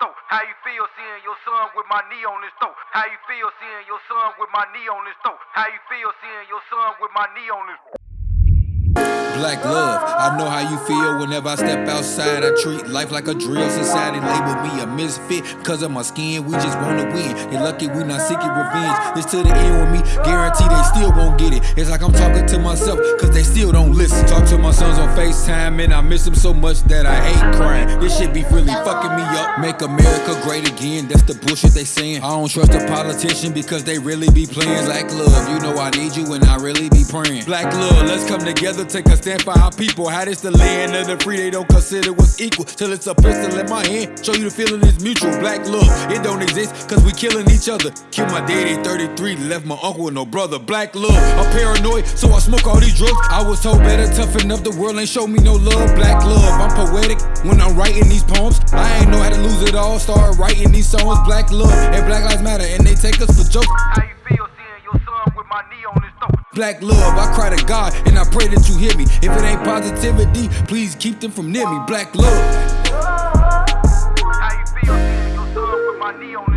throat? How you feel seeing your son with my knee on his throat? How you feel seeing your son with my knee on his throat? How you feel seeing your son with my knee on his Black love, I know how you feel whenever I step outside. I treat life like a drill. Society label me a misfit because of my skin. We just wanna win. You're lucky we not seeking revenge. This to the end with me, guarantee they still won't get it. It's like I'm talking to myself because they still don't listen. Talk to my sons on FaceTime and I miss them so much that I hate crying. This shit be really fucking me up. Make America great again, that's the bullshit they saying. I don't trust a politician because they really be playing. Black love, you know I need you and I really be praying. Black love, let's come together, take a stand for our people. How this the land of the free, they don't consider us equal. Till it's a pistol in my hand, show you the feeling is mutual. Black love, it don't exist, cause we killing each other. Killed my daddy 33, left my uncle with no brother. Black love, I'm paranoid, so I smoke all these drugs. I was told better, tough enough, the world ain't show me no love. Black love, I'm poetic when I'm writing these poems. I ain't know how to lose it all, start writing these songs. Black love, and Black Lives Matter, and they take us for jokes. How you feel seeing your son with my knee on his throat? Black love, I cry to God and I pray that you hear me. If it ain't positivity, please keep them from near me. Black love. How you feel seeing your son with my knee on his